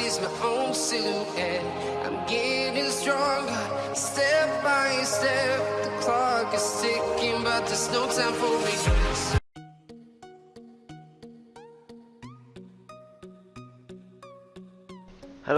sees my own silhouette. I'm getting stronger, step by step. The clock is ticking, but there's no time for regrets.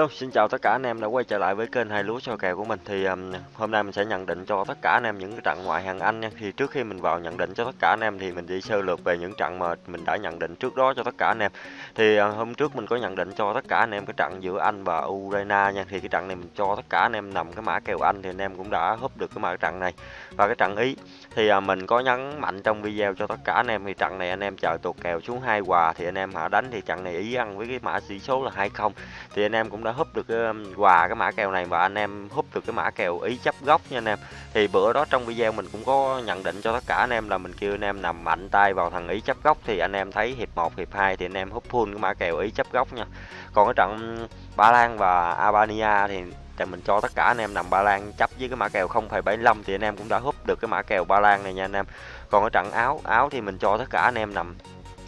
Hello, xin chào tất cả anh em đã quay trở lại với kênh hai lúa soi kèo của mình. Thì um, hôm nay mình sẽ nhận định cho tất cả anh em những cái trận ngoại hạng Anh nha. Thì trước khi mình vào nhận định cho tất cả anh em thì mình đi sơ lược về những trận mà mình đã nhận định trước đó cho tất cả anh em. Thì uh, hôm trước mình có nhận định cho tất cả anh em cái trận giữa Anh và Ukraine nha. Thì cái trận này mình cho tất cả anh em nằm cái mã kèo Anh thì anh em cũng đã húp được cái mã trận này. Và cái trận Ý thì uh, mình có nhấn mạnh trong video cho tất cả anh em thì trận này anh em chờ tuột kèo xuống hai hòa thì anh em hạ đánh thì trận này Ý ăn với cái mã tỷ số là 20 thì anh em cũng đã húp được cái um, quà cái mã kèo này và anh em húp được cái mã kèo ý chấp góc nha anh em. Thì bữa đó trong video mình cũng có nhận định cho tất cả anh em là mình kêu anh em nằm mạnh tay vào thằng ý chấp góc thì anh em thấy hiệp 1 hiệp 2 thì anh em húp full cái mã kèo ý chấp góc nha. Còn cái trận Ba Lan và Albania thì thì mình cho tất cả anh em nằm Ba Lan chấp với cái mã kèo 0,75 thì anh em cũng đã húp được cái mã kèo Ba Lan này nha anh em. Còn cái trận áo áo thì mình cho tất cả anh em nằm.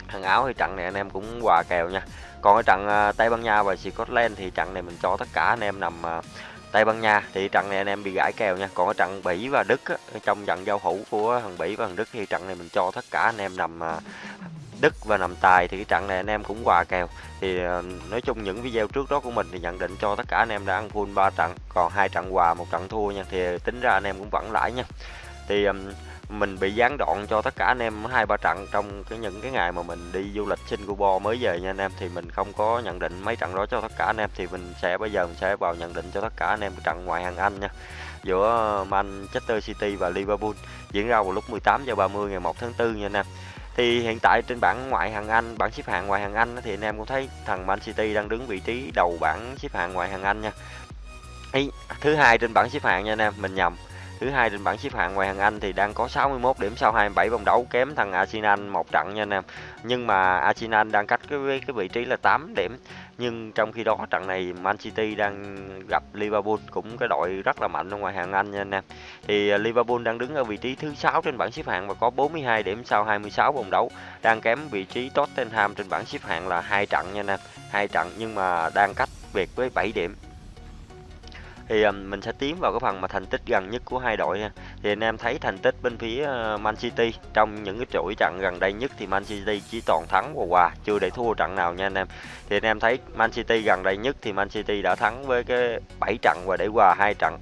Thằng áo thì trận này anh em cũng quà kèo nha còn ở trận uh, Tây Ban Nha và Scotland thì trận này mình cho tất cả anh em nằm uh, Tây Ban Nha. Thì trận này anh em bị gãi kèo nha. Còn ở trận Bỉ và Đức á, trong trận giao hữu của thằng Bỉ và thằng Đức thì trận này mình cho tất cả anh em nằm uh, Đức và nằm tài thì cái trận này anh em cũng hòa kèo. Thì uh, nói chung những video trước đó của mình thì nhận định cho tất cả anh em đã ăn full 3 trận còn hai trận hòa một trận thua nha. Thì tính ra anh em cũng vẫn lãi nha thì um, mình bị gián đoạn cho tất cả anh em hai ba trận trong cái những cái ngày mà mình đi du lịch Singapore mới về nha anh em. Thì mình không có nhận định mấy trận đó cho tất cả anh em. Thì mình sẽ bây giờ mình sẽ vào nhận định cho tất cả anh em trận ngoại hạng Anh nha. Giữa Manchester City và Liverpool diễn ra vào lúc 18 giờ 30 ngày 1 tháng 4 nha anh em. Thì hiện tại trên bảng ngoại hạng Anh bảng xếp hạng ngoại hạng Anh thì anh em cũng thấy thằng Man City đang đứng vị trí đầu bảng xếp hạng ngoại hạng Anh nha. Ý, thứ hai trên bảng xếp hạng nha anh em mình nhầm. Thứ hai trên bảng xếp hạng ngoài hàng Anh thì đang có 61 điểm sau 27 vòng đấu, kém thằng Arsenal một trận nha anh em. Nhưng mà Arsenal đang cách cái cái vị trí là 8 điểm. Nhưng trong khi đó trận này Man City đang gặp Liverpool cũng cái đội rất là mạnh ở ngoài hàng Anh nha anh em. Thì à, Liverpool đang đứng ở vị trí thứ 6 trên bảng xếp hạng và có 42 điểm sau 26 vòng đấu. Đang kém vị trí Tottenham trên bảng xếp hạng là hai trận nha anh em. Hai trận nhưng mà đang cách biệt với 7 điểm thì mình sẽ tiến vào cái phần mà thành tích gần nhất của hai đội ha. thì anh em thấy thành tích bên phía ờ, Man City trong những cái chuỗi trận gần đây nhất thì Man City chỉ toàn thắng và hòa, chưa để thua trận nào nha anh em thì anh em thấy Man City gần đây nhất thì Man City đã thắng với cái 7 trận và để hòa hai trận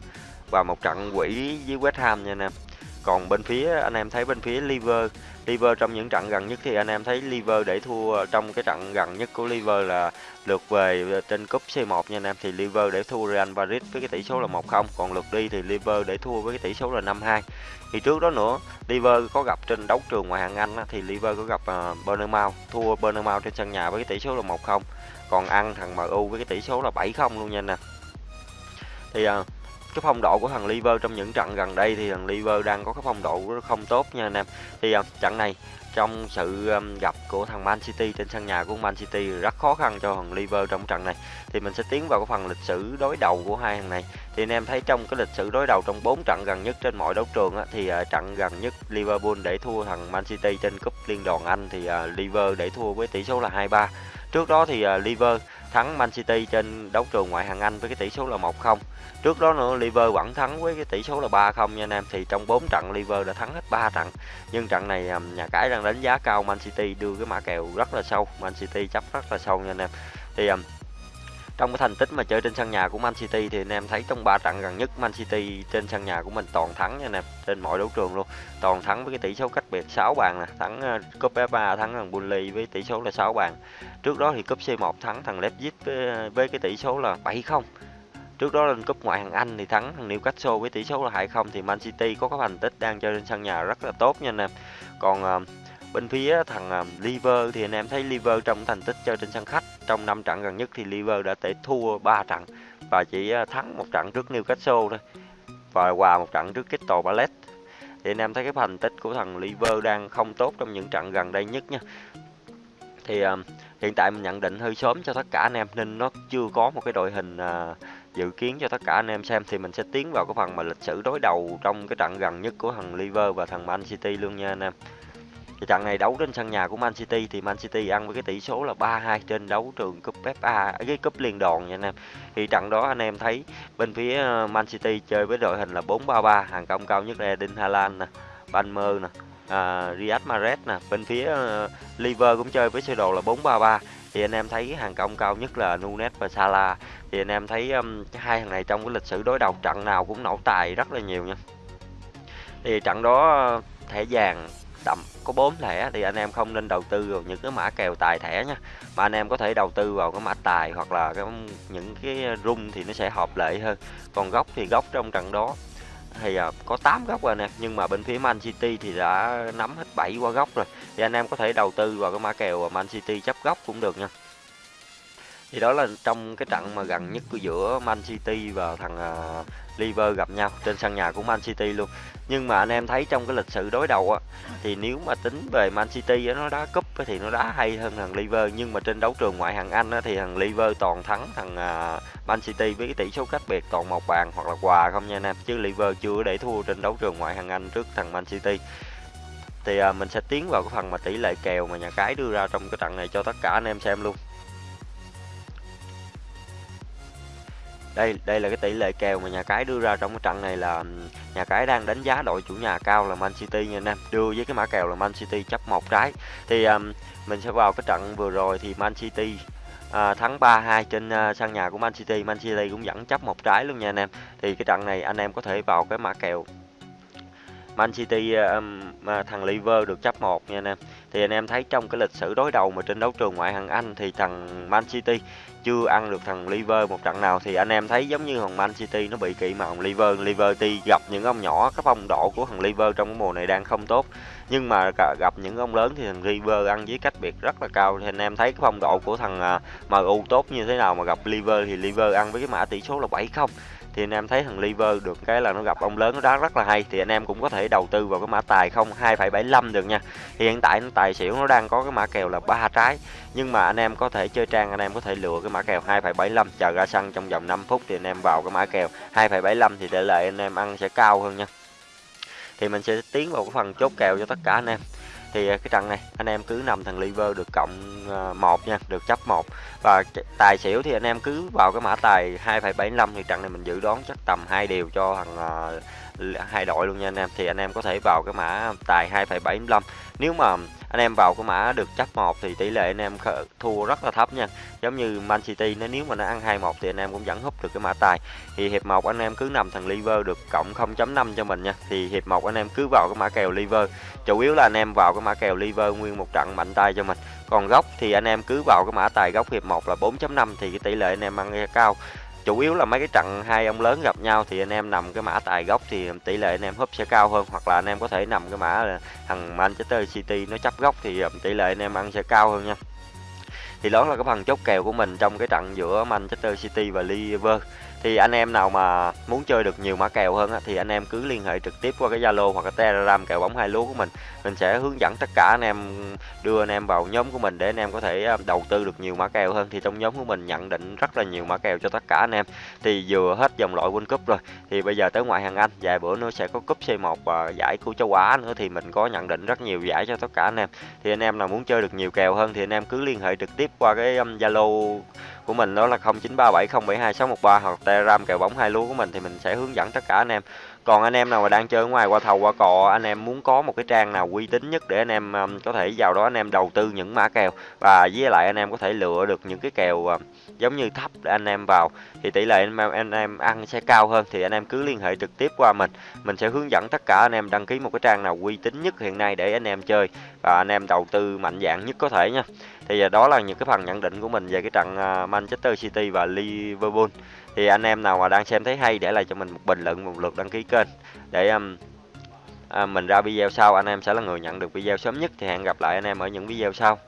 và một trận quỷ với West Ham nha anh em còn bên phía anh em thấy bên phía Liver Liver trong những trận gần nhất thì anh em thấy Liver để thua trong cái trận gần nhất của Liver là lượt về trên cúp C1 nha anh em. Thì Liver để thua Real Madrid với cái tỷ số là 1-0 còn lượt đi thì Liver để thua với cái tỷ số là 5-2 thì trước đó nữa Liver có gặp trên đấu trường ngoại hạng Anh thì Liver có gặp ờ, uh, Bournemouth thua Bournemouth trên sân nhà với cái tỷ số là 1-0 còn ăn thằng MU với cái tỷ số là 7-0 luôn nha anh em. Thì uh, cái phong độ của thằng Liver trong những trận gần đây thì thằng Liver đang có cái phong độ không tốt nha anh em. Thì uh, trận này trong sự um, gặp của thằng Man City trên sân nhà của Man City rất khó khăn cho thằng Liver trong trận này. Thì mình sẽ tiến vào cái phần lịch sử đối đầu của hai thằng này. Thì anh em thấy trong cái lịch sử đối đầu trong 4 trận gần nhất trên mọi đấu trường á, thì uh, trận gần nhất Liverpool để thua thằng Man City trên cúp liên đoàn Anh thì uh, Liver để thua với tỷ số là 2-3 trước đó thì uh, Liver thắng Man City trên đấu trường ngoại hạng Anh với cái tỷ số là 1-0 Trước đó nữa Liverpool vẫn thắng với cái tỷ số là 3-0 nha anh em. Thì trong 4 trận Liverpool đã thắng hết 3 trận. Nhưng trận này à, nhà cái đang đánh giá cao Man City, đưa cái mã kèo rất là sâu. Man City chấp rất là sâu nha anh em. Thì à, trong cái thành tích mà chơi trên sân nhà của Man City thì anh em thấy trong 3 trận gần nhất Man City trên sân nhà của mình toàn thắng nha anh em trên mọi đấu trường luôn. Toàn thắng với cái tỷ số cách biệt 6 bàn nè thắng ờ, cúp FA thắng thằng Burnley với tỷ số là 6 bàn. Trước đó thì cúp C1 thắng thằng Leipzig với, ờ, với cái tỷ số là 7-0 Trước đó lên cúp ngoại hạng Anh thì thắng thằng Newcastle với tỷ số là 2-0 thì Man City có cái thành tích đang chơi trên sân nhà rất là tốt nha anh em. Còn ờ, bên phía thằng Liver thì anh em thấy Liver trong thành tích chơi trên sân khách trong 5 trận gần nhất thì Liver đã thể thua 3 trận và chỉ à, thắng một trận trước Newcastle thôi và hòa một trận trước Crystal Palace. Thì anh em thấy cái thành tích của thằng Liver đang không tốt trong những trận gần đây nhất nha. Thì uh, hiện tại mình nhận định hơi sớm cho tất cả anh em nên nó chưa có một cái đội hình uh, dự kiến cho tất cả anh em xem thì mình sẽ tiến vào cái phần mà lịch sử đối đầu trong cái trận gần nhất của thằng Liver và thằng Man City luôn nha anh em thì trận này đấu trên sân nhà của Man City thì Man City ăn với cái tỷ số là 3-2 trên đấu trường cúp FA à, cái cúp liên đoàn nha anh em. Thì trận đó anh em thấy bên phía ờ, Man City chơi với đội hình là 4-3-3 hàng công cao nhất là Eden Haaland nè Palmer nè à, Riyad Mahrez nè. Bên phía ờ, uh, Liver cũng chơi với sơ đồ là 4-3-3 thì anh em thấy hàng công cao nhất là Nunes và Salah. Thì anh em thấy um, hai thằng này trong cái lịch sử đối đầu trận nào cũng nổ tài rất là nhiều nha. Thì trận đó ờ, thẻ vàng đậm. Có 4 thẻ thì anh em không nên đầu tư vào những cái mã kèo tài thẻ nha. Mà anh em có thể đầu tư vào cái mã tài hoặc là cái những cái rung thì nó sẽ hợp lệ hơn. Còn góc thì góc trong trận đó. Thì à, có 8 góc rồi nè nhưng mà bên phía Man City thì đã nắm hết 7 qua góc rồi. Thì anh em có thể đầu tư vào cái mã kèo Man City chấp góc cũng được nha thì đó là trong cái trận mà gần nhất của giữa Man City và thằng uh, Liver gặp nhau trên sân nhà của Man City luôn. Nhưng mà anh em thấy trong cái lịch sử đối đầu á thì nếu mà tính về Man City á, nó đá cúp thì nó đá hay hơn thằng Liver. Nhưng mà trên đấu trường ngoại hạng Anh á, thì thằng Liver toàn thắng thằng uh, Man City với cái tỷ số cách biệt toàn một bàn hoặc là quà không nha anh em. Chứ Liver chưa để thua trên đấu trường ngoại hạng Anh trước thằng Man City. Thì uh, mình sẽ tiến vào cái phần mà tỷ lệ kèo mà nhà cái đưa ra trong cái trận này cho tất cả anh em xem luôn. Đây đây là cái tỷ lệ kèo mà nhà cái đưa ra trong cái trận này là nhà cái đang đánh giá đội chủ nhà cao là Man City nha anh em. Đưa với cái mã kèo là Man City chấp một trái. Thì um, mình sẽ vào cái trận vừa rồi thì Man City à, thắng 3-2 trên uh, sân nhà của Man City. Man City cũng dẫn chấp một trái luôn nha anh em. Thì cái trận này anh em có thể vào cái mã kèo Man City um, thằng Liver được chấp một nha anh em. Thì anh em thấy trong cái lịch sử đối đầu mà trên đấu trường ngoại hạng Anh thì thằng Man City chưa ăn được thằng Liver một trận nào. Thì anh em thấy giống như thằng Man City nó bị kỵ mà thằng Liver Liverty gặp những ông nhỏ cái phong độ của thằng Liver trong cái mùa này đang không tốt. Nhưng mà gặp những ông lớn thì thằng Liver ăn với cách biệt rất là cao. Thì anh em thấy cái phong độ của thằng à, MU tốt như thế nào mà gặp Liver thì Liver ăn với cái mã tỷ số là 7 không thì anh em thấy thằng liver được cái là nó gặp ông lớn nó đá rất là hay. Thì anh em cũng có thể đầu tư vào cái mã tài không 2,75 được nha. Thì hiện tại nó tài xỉu nó đang có cái mã kèo là ba trái. Nhưng mà anh em có thể chơi trang anh em có thể lựa cái mã kèo 2,75 chờ ra sân trong vòng 5 phút thì anh em vào cái mã kèo 2,75 thì tỷ lệ anh em ăn sẽ cao hơn nha. Thì mình sẽ tiến vào cái phần chốt kèo cho tất cả anh em thì à, cái trận này anh em cứ nằm thằng liver được cộng à, một nha được chấp một. Và tài xỉu thì anh em cứ vào cái mã tài 2,75 thì trận này mình dự đoán chắc tầm hai điều cho thằng uh, hai đội luôn nha anh em. Thì anh em có thể vào cái mã tài 2,75 nếu mà anh em vào cái mã được chấp 1 thì tỷ lệ anh em thua rất là thấp nha. Giống như Man City nó nếu mà nó ăn 2-1 thì anh em cũng vẫn húp được cái mã tài. Thì hiệp 1 anh em cứ nằm thằng liver được cộng 0.5 cho mình nha. Thì hiệp 1 anh em cứ vào cái mã kèo liver. Chủ yếu là anh em vào cái mã kèo liver nguyên một trận mạnh tay cho mình. Còn góc thì anh em cứ vào cái mã tài góc hiệp 1 là 4.5 thì cái tỷ lệ anh em ăn cao chủ yếu là mấy cái trận hai ông lớn gặp nhau thì anh em nằm cái mã tài gốc thì tỷ lệ anh em húp sẽ cao hơn, hoặc là anh em có thể nằm cái mã là thằng Manchester City nó chấp góc thì ờ, tỷ lệ anh em ăn sẽ cao hơn nha. Thì đó là cái phần chốt kèo của mình trong cái trận giữa Manchester City và Liverpool thì anh em nào mà muốn chơi được nhiều mã kèo hơn á, thì anh em cứ liên hệ trực tiếp qua cái Zalo hoặc cái Telegram kèo bóng hai lúa của mình. Mình sẽ hướng dẫn tất cả anh em đưa anh em vào nhóm của mình để anh em có thể à, đầu tư được nhiều mã kèo hơn. Thì trong nhóm của mình nhận định rất là nhiều mã kèo cho tất cả anh em. Thì vừa hết dòng loại World Cup rồi thì bây giờ tới ngoại hạng Anh. Vài bữa nữa sẽ có cúp C1 và giải của châu Á nữa thì mình có nhận định rất nhiều giải cho tất cả anh em. Thì anh em nào muốn chơi được nhiều kèo hơn thì anh em cứ liên hệ trực tiếp qua cái um, Zalo của mình đó là 0937072613 hoặc Telegram kèo bóng hai lúa của mình thì mình sẽ hướng dẫn tất cả anh em còn anh em nào mà đang chơi ở ngoài qua thầu qua cò anh em muốn có một cái trang nào uy tín nhất để anh em um, có thể vào đó anh em đầu tư những mã kèo và với lại anh em có thể lựa được những cái kèo giống như thấp để anh em vào thì tỷ lệ anh em, anh em ăn sẽ cao hơn thì anh em cứ liên hệ trực tiếp qua mình mình sẽ hướng dẫn tất cả anh em đăng ký một cái trang nào uy tín nhất hiện nay để anh em chơi và anh em đầu tư mạnh dạng nhất có thể nha thì đó là những cái phần nhận định của mình về cái trận Manchester City và Liverpool thì anh em nào mà đang xem thấy hay để lại cho mình một bình luận một lượt đăng ký kênh để um, à, mình ra video sau. Anh em sẽ là người nhận được video sớm nhất. Thì hẹn gặp lại anh em ở những video sau.